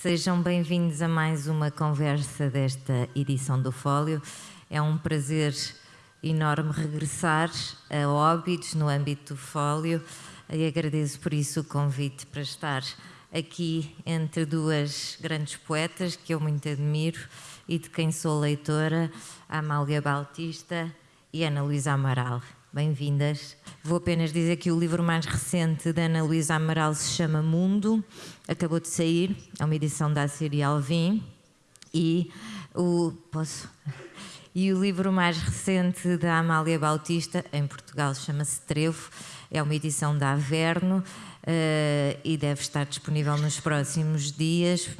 Sejam bem-vindos a mais uma conversa desta edição do Fólio. É um prazer enorme regressar a Óbidos no âmbito do Fólio e agradeço por isso o convite para estar aqui entre duas grandes poetas que eu muito admiro e de quem sou leitora, Amália Bautista e Ana Luísa Amaral. Bem-vindas. Vou apenas dizer que o livro mais recente da Ana Luísa Amaral se chama Mundo, acabou de sair, é uma edição da Assíria Alvim. E o posso? E o livro mais recente da Amália Bautista, em Portugal chama-se Trevo, é uma edição da Averno uh, e deve estar disponível nos próximos dias.